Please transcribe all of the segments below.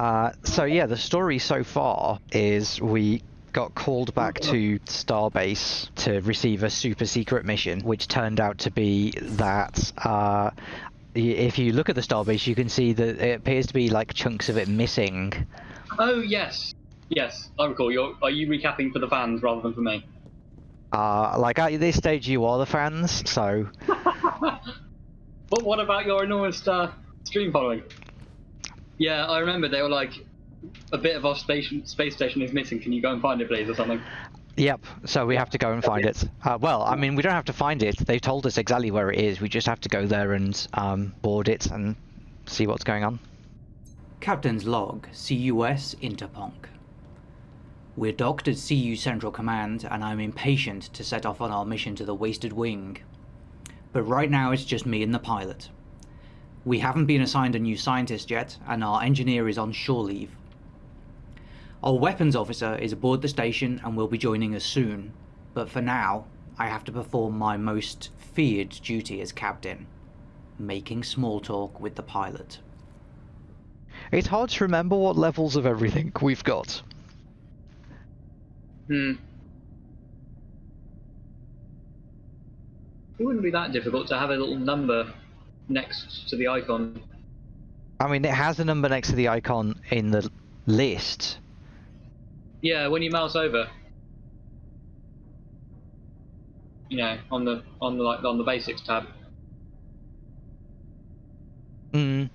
Uh, so yeah, the story so far is we got called back to Starbase to receive a super secret mission, which turned out to be that uh, if you look at the Starbase, you can see that it appears to be like chunks of it missing. Oh yes, yes, I recall. You're, are you recapping for the fans rather than for me? Uh, like at this stage, you are the fans, so But what about your enormous uh, stream following? Yeah, I remember they were like, a bit of our station, space station is missing. Can you go and find it, please, or something? Yep, so we have to go and find it. Uh, well, I mean, we don't have to find it. They've told us exactly where it is. We just have to go there and um, board it and see what's going on. Captain's log, CUS Interponk. We're docked at CU Central Command, and I'm impatient to set off on our mission to the Wasted Wing. But right now it's just me and the pilot. We haven't been assigned a new scientist yet, and our engineer is on shore leave. Our weapons officer is aboard the station and will be joining us soon, but for now, I have to perform my most feared duty as captain making small talk with the pilot. It's hard to remember what levels of everything we've got. Hmm. It wouldn't be that difficult to have a little number next to the icon. I mean, it has a number next to the icon in the list. Yeah, when you mouse over. You know, on the on the like on the basics tab. Mm.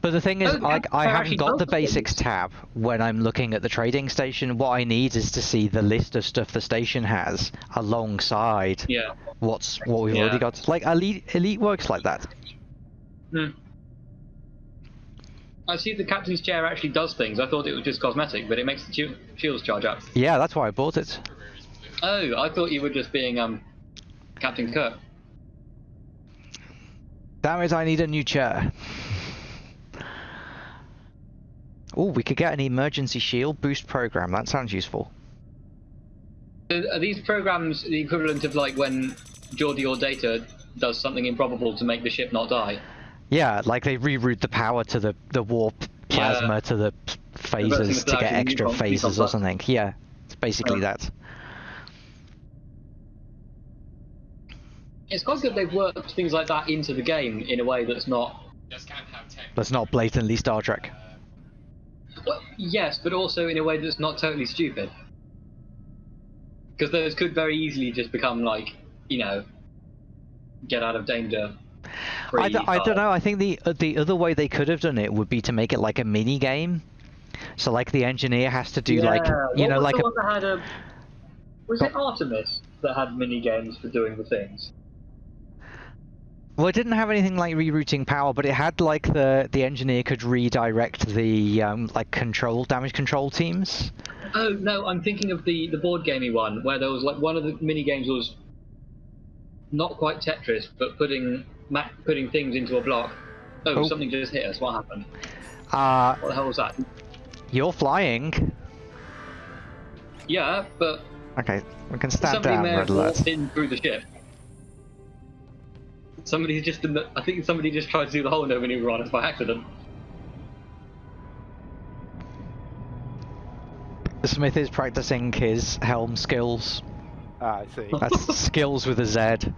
But the thing is, Oh, like, I haven't got the basics tab when I'm looking at the trading station. What I need is to see the list of stuff the station has alongside Yeah. what's what we've Yeah. already got. Like elite, elite works like that. Hmm. I see the captain's chair actually does things. I thought it was just cosmetic, but it makes the shi- shields charge up. Yeah, that's why I bought it. Oh, I thought you were just being um, Captain Kirk. Damn it, I need a new chair. Oh, we could get an emergency shield boost program. That sounds useful. Are these programs the equivalent of like when Geordi or Data does something improbable to make the ship not die? Yeah, like they reroute the power to the the warp Yeah. plasma to the p- Reversing phasers to get extra phasers or something. Yeah, it's basically Oh. that. It's quite good they've worked things like that into the game in a way that's not. That's not blatantly Star Trek. Well, yes, but also in a way that's not totally stupid. Because those could very easily just become like, you know, get out of danger. I, d- I don't know. I think the uh, the other way they could have done it would be to make it like a mini game. So like the engineer has to do like you what know like a one that had a. Was it Artemis that had mini games for doing the things? Well, it didn't have anything like rerouting power, but it had like the the engineer could redirect the um, like control damage control teams. Oh no, I'm thinking of the the board gamey one where there was like one of the mini games was not quite Tetris, but putting ma- putting things into a block. Oh, Oh. something just hit us. What happened? Uh, What the hell was that? you're flying. Yeah, but Okay, we can stand somebody down, may have walked in through the ship. Somebody just, I think somebody just tried to do the whole no maneuver on us by accident. Smith is practicing his helm skills. Ah, I see. That's skills with a Z.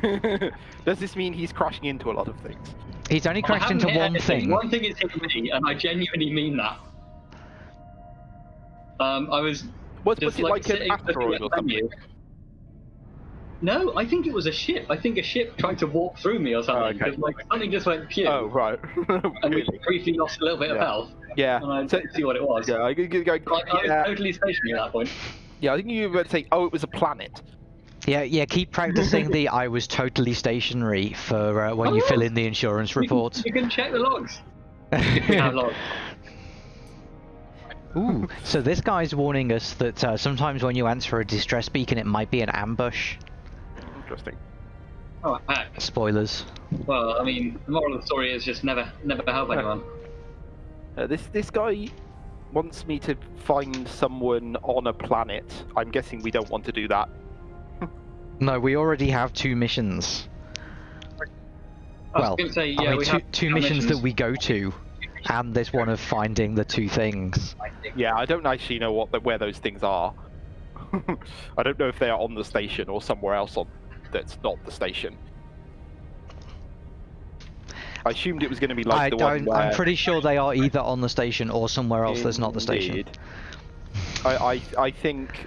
Does this mean he's crashing into a lot of things? He's only crashed into one anything. thing. One thing is hitting me, and I genuinely mean that. Um, I was Was, just was it like, an asteroid at or the something? Menu. No, I think it was a ship. I think a ship tried to walk through me or something. Oh, okay. 'cause, like something just went pew, Oh, right. and we briefly lost a little bit of health. Yeah. And I didn't see what it was. yeah, I, I, I, Like, I was yeah, totally stationary at that point. yeah, I think you were saying, oh, it was a planet. Yeah, yeah. Keep practicing the "I was totally stationary" for uh, when Oh, you yeah. fill in the insurance You can- report. You can, check the logs. If we have logs. Ooh, so this guy's warning us that uh, sometimes when you answer a distress beacon, it might be an ambush. Interesting. Oh, heck. Spoilers. Well, I mean, the moral of the story is just never, never help anyone. Uh, this this guy wants me to find someone on a planet. I'm guessing we don't want to do that. No, we already have two missions. I well, gonna say, I mean, we two, have two our missions, that we go to. and this one of finding the two things. Yeah, I don't actually know what the, where those things are. I don't know if they are on the station or somewhere else on that's not the station. I assumed it was going to be like I the one don't. where I'm pretty sure they are either on the station or somewhere else that's not the station. Indeed. I, I I think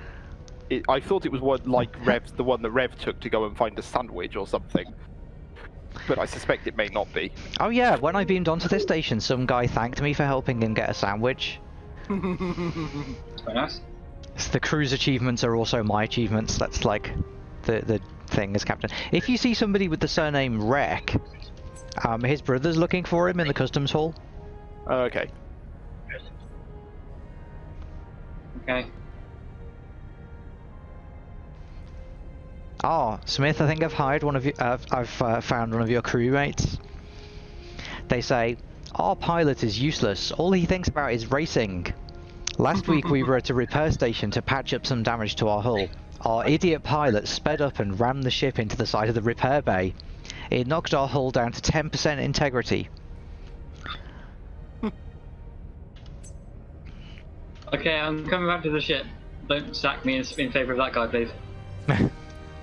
it, I thought it was one like Rev, the one that Rev took to go and find a sandwich or something. But I suspect it may not be. Oh yeah, when I beamed onto this station, some guy thanked me for helping him get a sandwich. Very nice. So the crew's achievements are also my achievements. That's like the the thing as captain. If you see somebody with the surname Wreck, um, his brother's looking for him in the customs hall. okay. Okay. Ah, Smith, I think I've hired one of you. Uh, I've uh, found one of your crewmates. They say our pilot is useless. All he thinks about is racing. Last week we were at a repair station to patch up some damage to our hull. Our idiot pilot sped up and rammed the ship into the side of the repair bay. It knocked our hull down to 10% integrity. Okay, I'm coming back to the ship. Don't sack me in, in favour of that guy, please.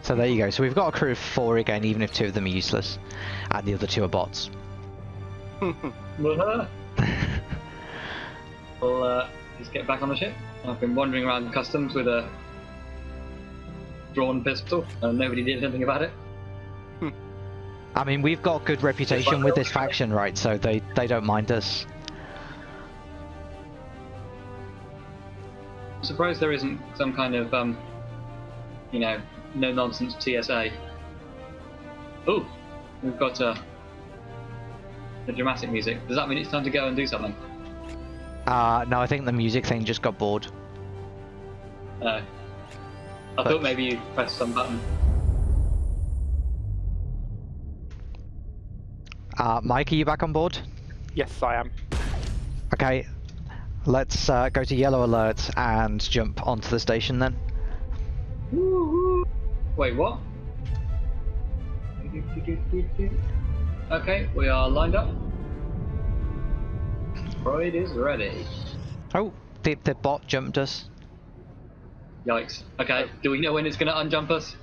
So there you go. So we've got a crew of four again, even if two of them are useless, and the other two are bots. we'll uh, just get back on the ship. I've been wandering around customs with a drawn pistol, and nobody did anything about it. I mean, we've got good reputation with this faction, right? So they they don't mind us. I'm surprised there isn't some kind of, um, you know, no nonsense TSA. Oh, we've got uh, the dramatic music. Does that mean it's time to go and do something? Uh, no, I think the music thing just got bored. Uh, I thought maybe you pressed some button. Uh, Mike, are you back on board? yes, I am. Okay, let's uh, go to yellow alert and jump onto the station then. Wait, what? Okay, we are lined up. Freud is ready. Oh, the, the bot jumped us. Yikes. Okay, do we know when it's going to unjump us?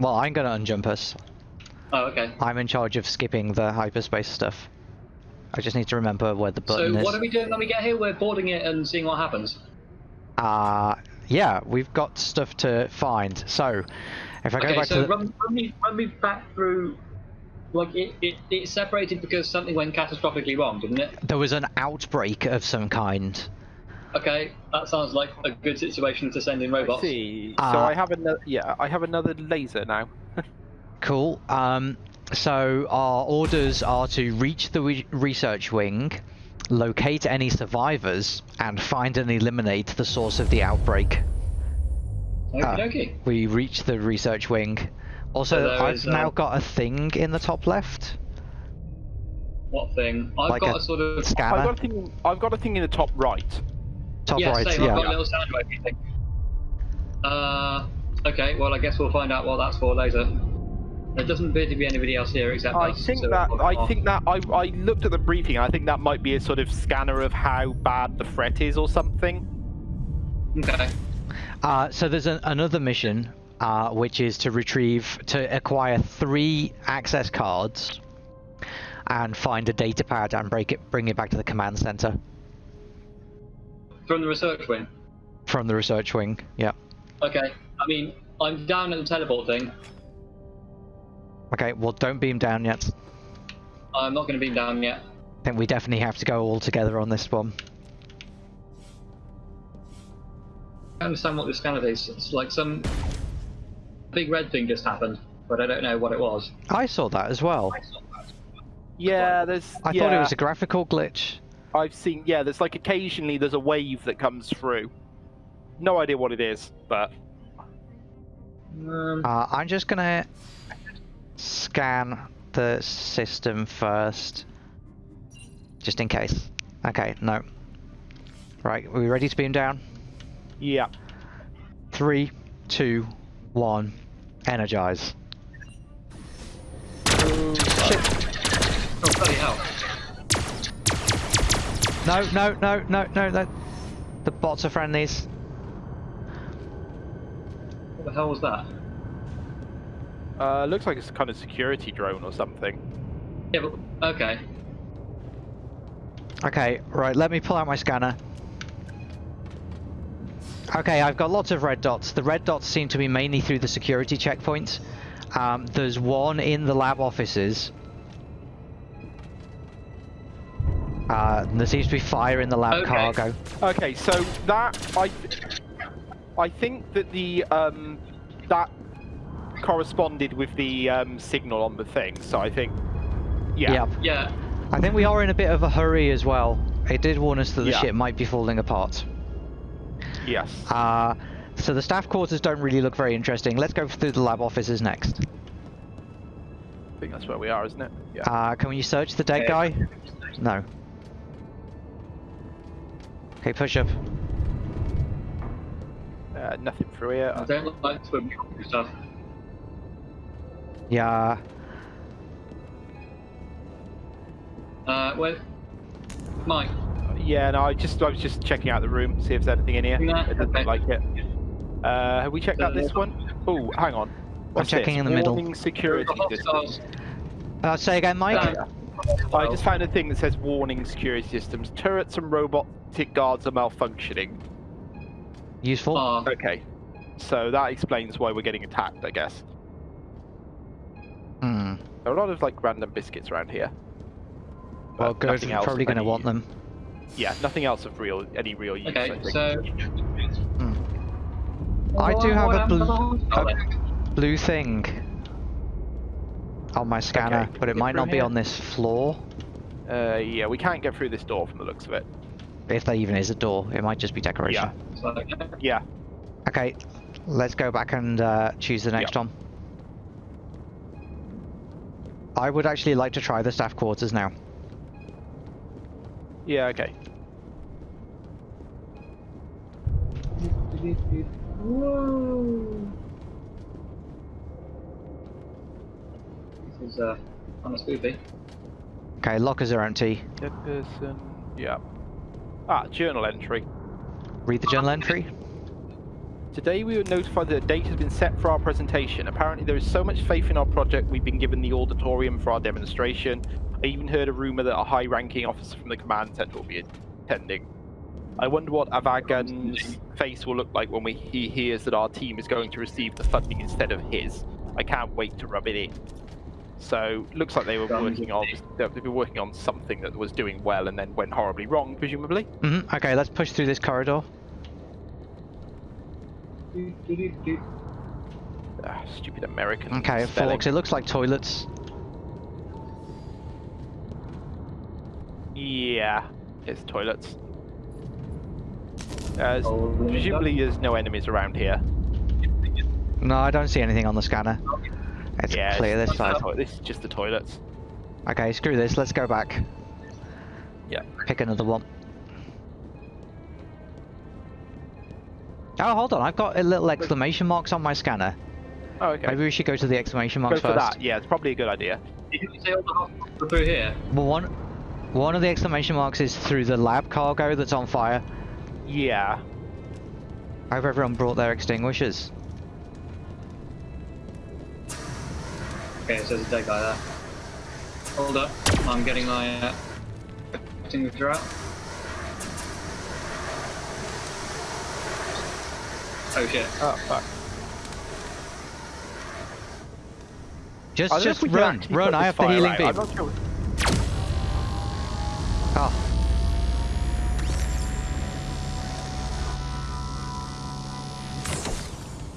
Well, I'm gonna unjump us. Oh, okay. I'm in charge of skipping the hyperspace stuff. I just need to remember where the So button is. what are we doing when we get here? We're boarding it and seeing what happens. Uh, yeah, we've got stuff to find. So, if I go Okay, back so to the... run, run, me, run me back through. Like it, it, it separated because something went catastrophically wrong, didn't it? There was an outbreak of some kind. Okay, that sounds like a good situation to send in I robots. see. Uh, so I have another. Yeah, I have another laser now. Cool. Um, so our orders are to reach the re- research wing, locate any survivors, and find and eliminate the source of the outbreak. Okie Ah. dokie. We reach the research wing. Also, So I've is, now um, got a thing in the top left. What thing? I've Like got a a, sort of. I've Scanner. got a thing. I've got a thing in the top right. Top yeah, right, same. yeah. I've got a little sound wave thing. Uh, okay. Well, I guess we'll find out what that's for later. There doesn't appear to be anybody else here except I us. think so that we'll- I think that I, I looked at the briefing. and I think that might be a sort of scanner of how bad the threat is or something. Okay. Uh, so there's an, another mission, uh, which is to retrieve, to acquire three access cards, and find a data pad and break it, bring it back to the command center From the research wing. from the research wing. Yeah. Okay. I mean, I'm down at the teleport thing. Okay. Well, don't beam down yet. I'm not going to beam down yet. I think we definitely have to go all together on this one. I understand what this scanner is. It's like some big red thing just happened, but I don't know what it was. I saw that as well. Yeah, there's. I yeah, thought it was a graphical glitch. I've seen. Yeah, there's like occasionally there's a wave that comes through. No idea what it is, but Um, Uh, I'm just gonna scan the system first, just in case. Okay, no. Right, are we ready to beam down? yeah. Three, two, one, energize. oh, bloody hell. No, no, no, no, no, no. The bots are friendlies. What the hell was that? Uh, looks like it's a kind of security drone or something. Yeah, but okay. Okay, right, let me pull out my scanner. Okay, I've got lots of red dots. The red dots seem to be mainly through the security checkpoints. Um, there's one in the lab offices. Uh, there seems to be fire in the lab Okay. cargo. Okay, so that I, I think that the um, that corresponded with the um, signal on the thing. So I think, yeah, Yep. Yeah. I think we are in a bit of a hurry as well. It did warn us that the Yeah. ship might be falling apart. yes. Uh, so the staff quarters don't really look very interesting. Let's go through the lab offices next. I think that's where we are, isn't it? Yeah. Uh, can we search the dead Okay. guy? No. Okay, push up. Uh, nothing through here. I don't like swimming stuff. Yeah. Uh, where? Mike. Yeah, no, I just I was just checking out the room, see if there's anything in here. Nah, it doesn't okay. like it. Uh, have we checked out this one? Oh, hang on. What's I'm checking this? in the middle. Warning security The hostiles. systems. Uh, say again, Mike? Uh, I just found a thing that says warning security systems. Turrets and robotic guards are malfunctioning. Useful. are- Okay. So that explains why we're getting attacked, I guess. Hmm. There are a lot of like random biscuits around here. Well, But good. nothing Probably going to want them. Yeah, nothing else of real any real use. I Okay, think. so. I do have a blue, a blue thing on my scanner, Okay, but it get might through not be on this floor. Uh, yeah, we can't get through this door from the looks of it. If there even is a door, it might just be decoration. Yeah. Yeah. Okay, let's go back and uh, choose the next Yeah. one. I would actually like to try the staff quarters now. Yeah. Okay. Whoa. This is uh, kind of spoopy. Okay, lockers are empty. Dead person. Yeah. Ah, journal entry. Read the journal entry. Today we were notified that a date has been set for our presentation. Apparently there is so much faith in our project we've been given the auditorium for our demonstration. I even heard a rumor that a high-ranking officer from the command center will be attending. I wonder what Avagan's face will look like when we, he hears that our team is going to receive the funding instead of his. I can't wait to rub it in. So looks like they were working on they've been working on something that was doing well and then went horribly wrong, presumably. hmm Okay, let's push through this corridor. Ah, stupid American. Okay, spelling. forks. It looks like toilets. Yeah, it's toilets. Uh, Oh, presumably there's no enemies around here. No, I don't see anything on the scanner. It's yeah, clear it's this side. This is just the toilets. Okay, screw this. Let's go back. Yeah. Pick another one. Oh, hold on. I've got a little exclamation marks on my scanner. Oh, okay. Maybe we should go to the exclamation marks Go marks for first. that. Yeah, it's probably a good idea. Did you say all the hospitals were through here? Well, one, one of the exclamation marks is through the lab cargo that's on fire. Yeah. I hope everyone brought their extinguishers. Okay, so there's a dead guy there. Hold up, I'm getting my uh, extinguisher out. Oh shit. Oh fuck. Just, I don't know just if we can run, run. I have the healing out. beam. Sure. Oh,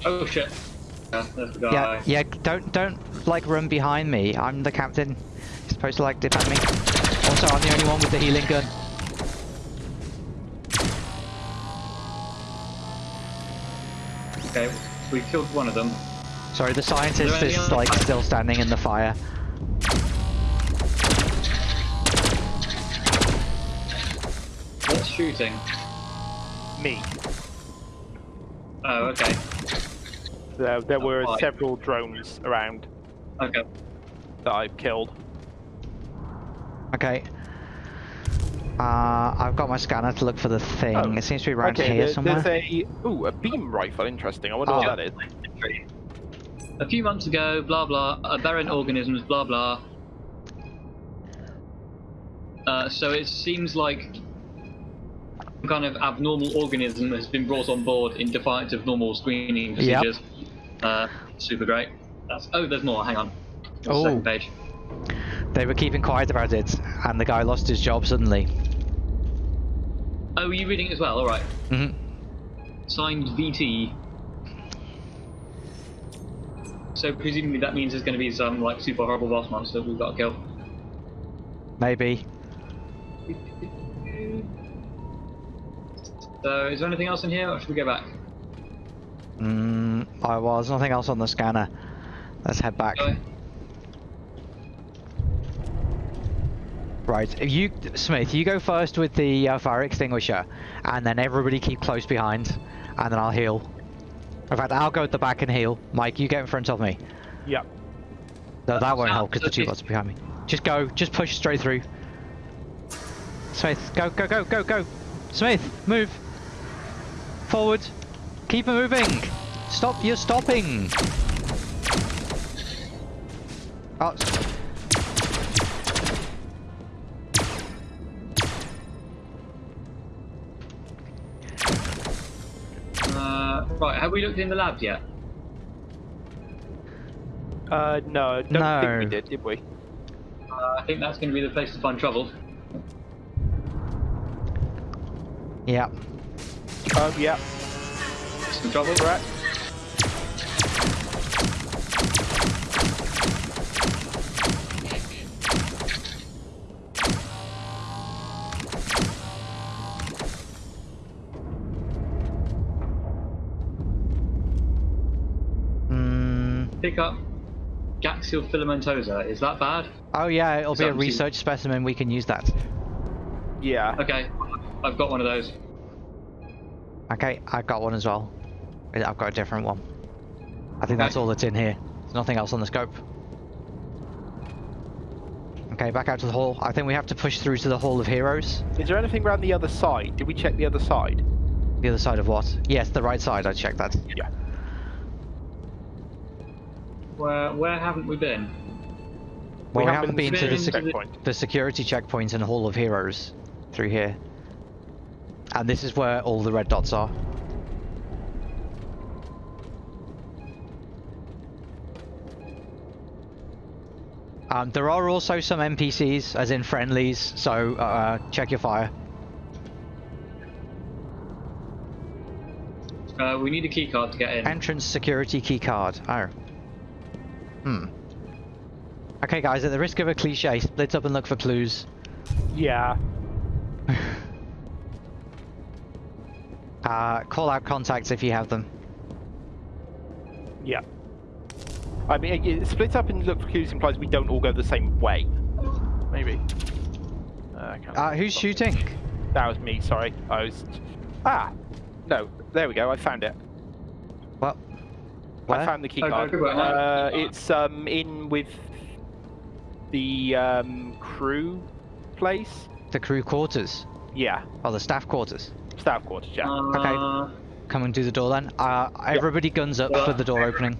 Oh shit. Yeah, there's the guy. yeah, yeah. Don't, don't like run behind me. I'm the captain. You're supposed to like defend me. Also, I'm the only one with the healing gun. Okay, we killed one of them. Sorry, the scientist is else? like still standing in the fire. What's shooting? Me. Oh, okay. There, there were Right. several drones around Okay. that I've killed. Okay. Uh, I've got my scanner to look for the thing. Oh, It seems to be around okay, here there- somewhere. there's a ooh a beam rifle. Interesting. I wonder Oh. what that is. A few months ago, blah blah, aberrant organisms, blah blah. Uh, so it seems like some kind of abnormal organism has been brought on board in defiance of normal screening Yep. procedures. Uh, super great. That's, oh, there's more. Hang on. Oh. Second page. They were keeping quiet about it, and the guy lost his job suddenly. Oh, are you reading it as well? All right. hmm Signed VT. So presumably that means there's going to be some like super horrible boss monster we've got to kill. Maybe. So is there anything else in here, or should we go back? Mm, I was nothing else on the scanner. Let's head back. Go. Right, if you, Smith, you go first with the uh, fire extinguisher, and then everybody keep close behind, and then I'll heal. In fact, I'll go at the back and heal. Mike, you get in front of me. Yep. No, that won't help because the two bots are behind me. Just go, just push straight through. Smith, go, go, go, go, go. Smith, move. Forward. Keep moving. Stop, you're stopping. Oh, Uh, right, have we looked in the labs yet? Uh, no, I don't No. think we did, did we? Uh, I think that's going to be the place to find trouble. yeah. Um, yeah. Some trouble. Correct. Pick up Gaxial filamentosa. Is that bad? oh yeah, it'll be a Something. research specimen. We can use that. Yeah. Okay, I've got one of those. Okay, I've got one as well. I've got a different one. I think that's all that's in here. There's nothing else on the scope. Okay, back out to the hall. I think we have to push through to the Hall of Heroes. Is there anything around the other side? Did we check the other side? The other side of what? Yes, the right side. I checked that. Yeah. Where where haven't we been? Well, we, haven't haven't been to the, been sec- to the- checkpoint. the security checkpoint and Hall of Heroes through here. And this is where all the red dots are. Um, there are also some NPCs, as in friendlies, so uh, check your fire. Uh, we need a key card to get in. Entrance security key card. Oh. Hmm. Okay, guys, at the risk of a cliche, split up and look for clues. Yeah. Uh, call out contacts if you have them. Yeah. I mean, it- it- split up and look for clues implies we don't all go the same way. Maybe. Uh, Uh, who's shooting? That was me. Sorry. I was. Ah. No. There we go. I found it. What? I found the key Okay, card. good. Uh, it's um in with the um crew place. The crew quarters. Yeah. Or the staff quarters. Staff quarters. Yeah. Uh, Come and do the door then. Uh, everybody guns up for the door opening.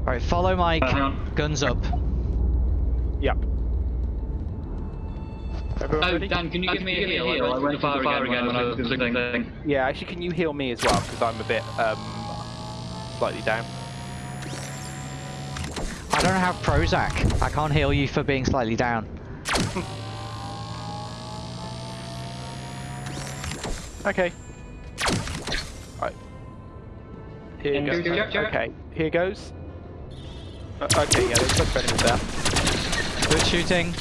Alright, follow Mike. Uh, hang on. Guns up. Yep. Everyone Oh, ready? Dan, can you give me a heal? I went to the fire again when I was doing the thing. Yeah. Actually, can you heal me as well? Because I'm a bit um slightly down. I don't have Prozac. I can't heal you for being slightly down. Okay. Right. Here And goes. do- do- do- Okay. Here goes. Uh, okay. Yeah. There's much better with that. Good shooting.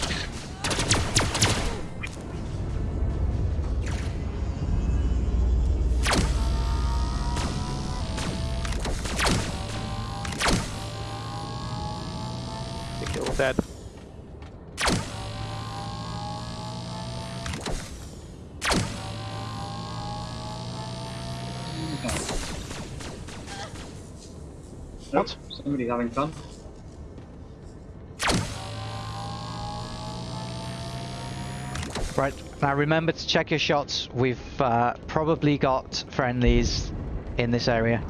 Dead. What? Somebody's having fun. Right, now remember to check your shots. We've uh, probably got friendlies in this area.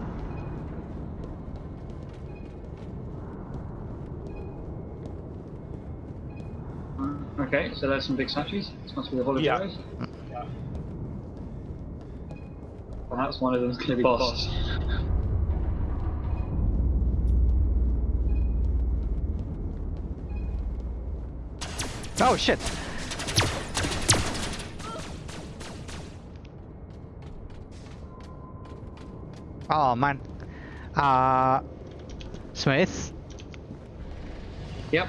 Okay, so there's some big statues. This must be the volunteers. Perhaps one of them's going to be the boss. Oh shit! Oh man. Uh, Smith, Yep.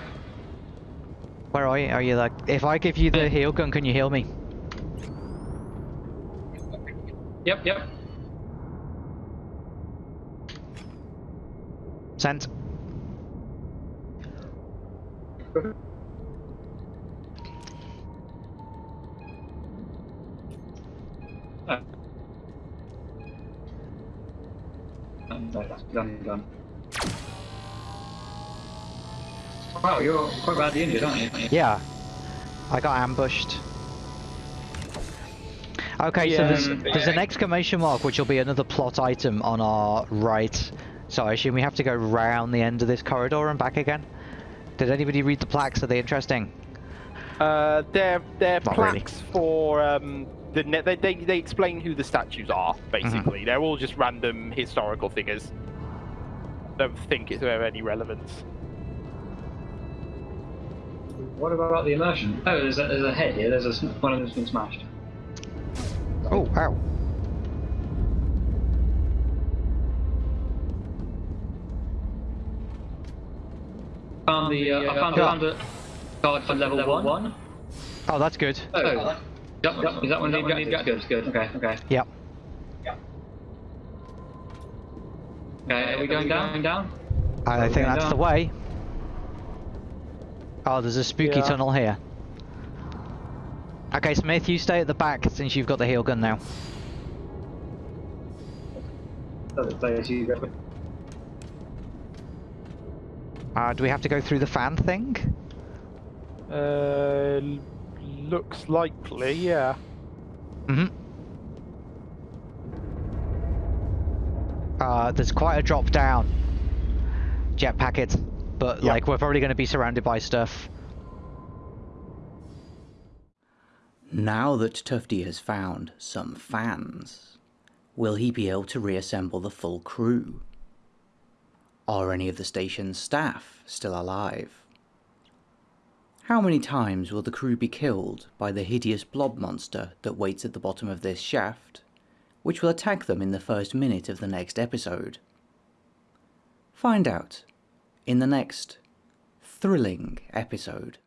Where are you? Are you like, if I give you the heal gun, can you heal me? Yep, yep. Sent. Um, no, done, done. Wow, you're quite badly injured, aren't you? Yeah. I got ambushed. Okay, so Yeah. there's, there's an exclamation mark which will be another plot item on our right. So I assume we have to go round the end of this corridor and back again? Did anybody read the plaques? Are they interesting? Uh, they're they're Not really. plaques for um the ne- they, they they explain who the statues are basically. Mm-hmm. They're all just random historical figures. Don't think it's of any relevance. What about the immersion? Oh, there's a, there's a head here. There's a one of them's been smashed. Oh, ow. Found the uh, I found, Yeah. found a card for level, one. Oh, that's good. Oh, is that, is that one of the objectives? Good, good. Okay, okay. Yep. Okay, are we going down? Going down? I Oh, think going that's the way. Oh, there's a spooky Yeah. tunnel here. Okay, Smith, you stay at the back since you've got the heal gun now. That's the place you go. Uh, do we have to go through the fan thing? Uh, looks likely, yeah. Mm-hmm. Uh, there's quite a drop down. Jet packet. But, Yeah. like, we're probably going to be surrounded by stuff. Now that Tufty has found some fans, will he be able to reassemble the full crew? Are any of the station's staff still alive? How many times will the crew be killed by the hideous blob monster that waits at the bottom of this shaft, which will attack them in the first minute of the next episode? Find out in the next thrilling episode.